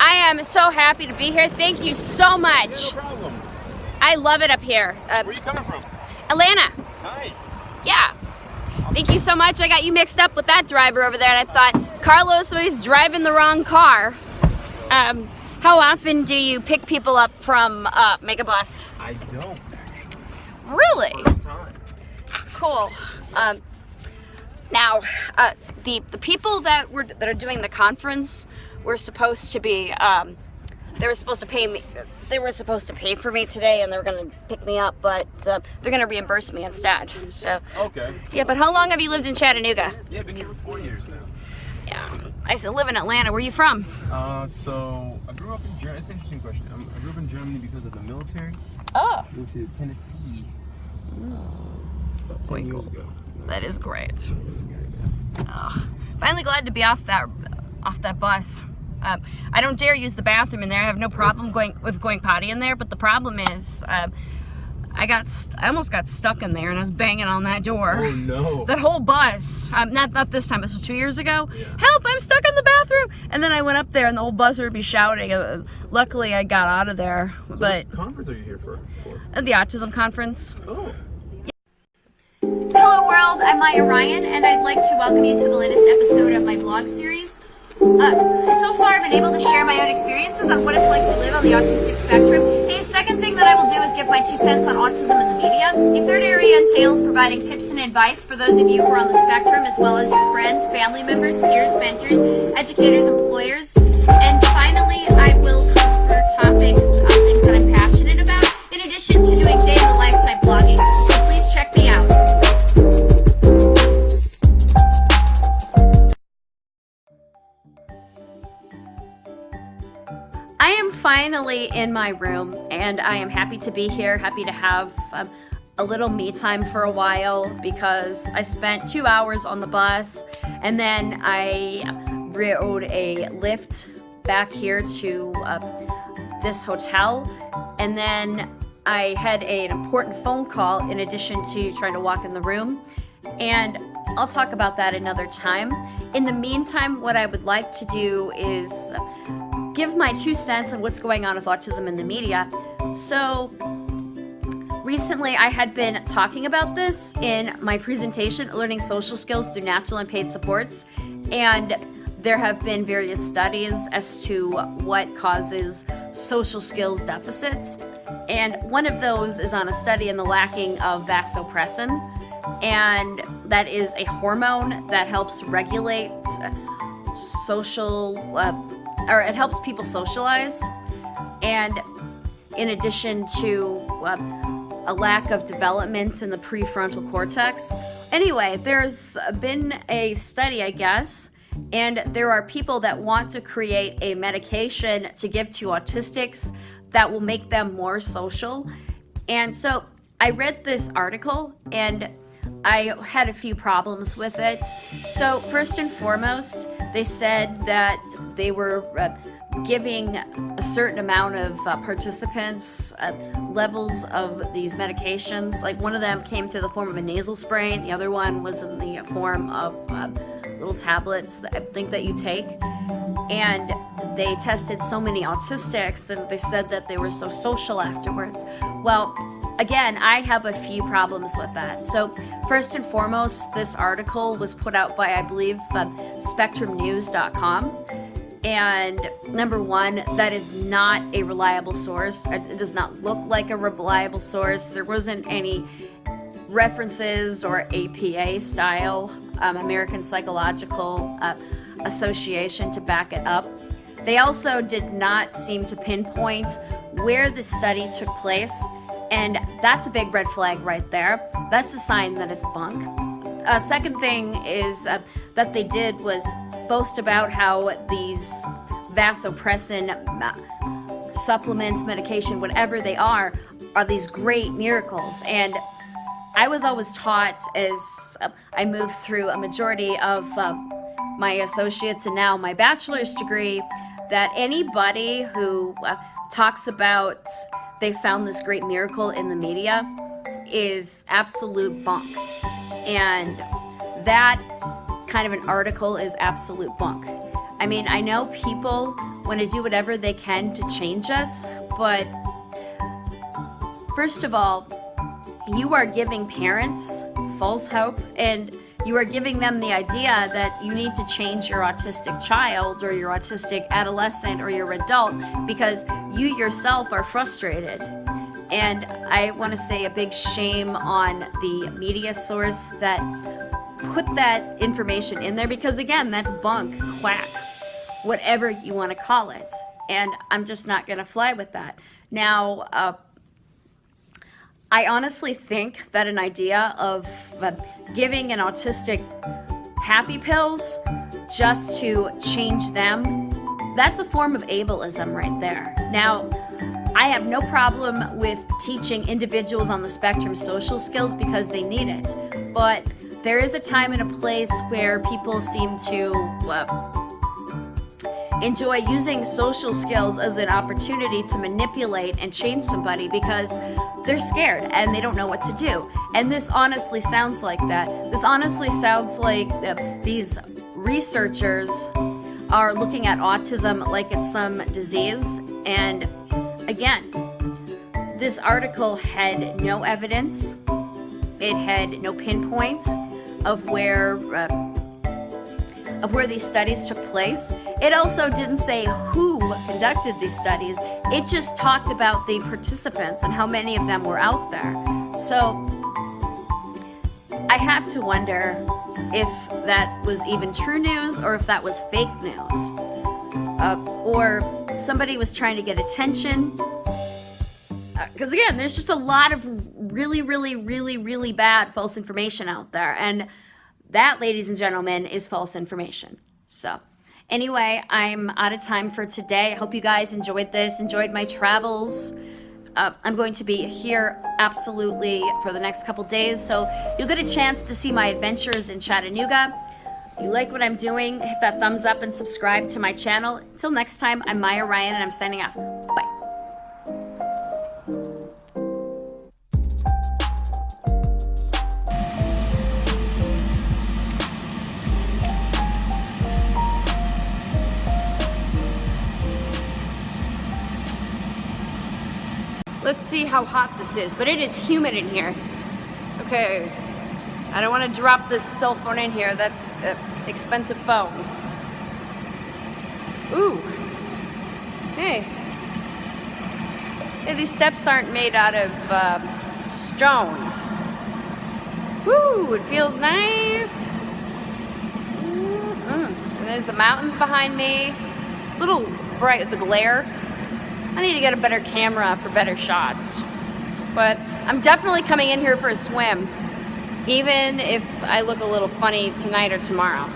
I am so happy to be here. Thank you so much. Yeah, no problem. I love it up here. Uh, Where are you coming from? Atlanta. Nice. Yeah. Thank you so much. I got you mixed up with that driver over there, and I thought Carlos was driving the wrong car. Um, how often do you pick people up from uh, Megabus? I don't actually. Really? First time. Cool. Um, now, uh, the the people that were that are doing the conference were supposed to be. Um, they were supposed to pay me. They were supposed to pay for me today, and they were going to pick me up, but uh, they're going to reimburse me instead. So, Okay. yeah. But how long have you lived in Chattanooga? Yeah, I've been here for four years now. Yeah, I still live in Atlanta. Where are you from? Uh, so I grew up in Germany. It's an interesting question. Um, I grew up in Germany because of the military. Oh, Moved to Tennessee. Very 10 years cool. ago. that is great. It was good, yeah. Ugh. Finally glad to be off that off that bus. Um, I don't dare use the bathroom in there. I have no problem going with going potty in there. But the problem is, um, I got st- I almost got stuck in there, and I was banging on that door. Oh no. That whole bus, um, not not this time. This was two years ago. Yeah. Help! I'm stuck in the bathroom. And then I went up there, and the whole bus would be shouting. Uh, luckily, I got out of there. But What conference are you here for? for? at the autism conference. Oh. Hello world, I'm Maya Ryan and I'd like to welcome you to the latest episode of my blog series. Uh, so far I've been able to share my own experiences on what it's like to live on the autistic spectrum. A second thing that I will do is give my two cents on autism in the media. A third area entails providing tips and advice for those of you who are on the spectrum as well as your friends, family members, peers, mentors, educators, employers. And finally, I will in my room and I am happy to be here, happy to have um, a little me time for a while because I spent two hours on the bus and then I rode a Lyft back here to uh, this hotel and then I had an important phone call in addition to trying to walk in the room and I'll talk about that another time. In the meantime, what I would like to do is give my two cents on what's going on with autism in the media. So, recently I had been talking about this in my presentation, Learning Social Skills Through Natural and Paid Supports, and there have been various studies as to what causes social skills deficits. And one of those is on a study in the lacking of vasopressin, and that is a hormone that helps regulate social uh, or it helps people socialize. And in addition to uh, a lack of development in the prefrontal cortex. Anyway there's been a study i guess and there are people that want to create a medication to give to autistics that will make them more social. And so i read this article and I had a few problems with it. So, first and foremost, they said that they were uh, giving a certain amount of uh, participants uh, levels of these medications. Like one of them came through the form of a nasal spray, and the other one was in the form of uh, little tablets that I think that you take. And they tested so many autistics, and they said that they were so social afterwards. Well, again, I have a few problems with that. So, first and foremost, this article was put out by, I believe, uh, SpectrumNews.com. And number one, that is not a reliable source. It does not look like a reliable source. There wasn't any references or APA style, um, American Psychological uh, Association, to back it up. They also did not seem to pinpoint where the study took place and that's a big red flag right there. That's a sign that it's bunk. Uh, second thing is uh, that they did was boast about how these vasopressin uh, supplements, medication, whatever they are, are these great miracles. And I was always taught as uh, I moved through a majority of uh, my associates and now my bachelor's degree that anybody who uh, talks about they found this great miracle in the media is absolute bunk. And that kind of an article is absolute bunk. I mean, I know people want to do whatever they can to change us, but first of all, you are giving parents false hope and you are giving them the idea that you need to change your autistic child or your autistic adolescent or your adult because you yourself are frustrated. And I want to say a big shame on the media source that put that information in there because, again, that's bunk, quack, whatever you want to call it. And I'm just not going to fly with that. Now, uh, I honestly think that an idea of uh, giving an autistic happy pills just to change them, that's a form of ableism right there. Now, I have no problem with teaching individuals on the spectrum social skills because they need it, but there is a time and a place where people seem to uh, enjoy using social skills as an opportunity to manipulate and change somebody because they're scared and they don't know what to do. And this honestly sounds like that. This honestly sounds like these researchers are looking at autism like it's some disease. And again, this article had no evidence, it had no pinpoint of where. Uh, of where these studies took place. It also didn't say who conducted these studies. It just talked about the participants and how many of them were out there. So I have to wonder if that was even true news or if that was fake news. Uh, or somebody was trying to get attention. Because uh, again, there's just a lot of really, really, really, really bad false information out there. And that, ladies and gentlemen, is false information. So anyway, I'm out of time for today. I hope you guys enjoyed this, enjoyed my travels. Uh, I'm going to be here absolutely for the next couple days, so you'll get a chance to see my adventures in Chattanooga. If you like what I'm doing, hit that thumbs up and subscribe to my channel. Until next time, I'm Maya Ryan and I'm signing off. Let's see how hot this is, but it is humid in here. Okay, I don't want to drop this cell phone in here. That's an expensive phone. Ooh, hey. Hey, these steps aren't made out of uh, stone. Ooh, it feels nice. Mm -hmm. And there's the mountains behind me. It's a little bright with the glare. I need to get a better camera for better shots. But I'm definitely coming in here for a swim, even if I look a little funny tonight or tomorrow.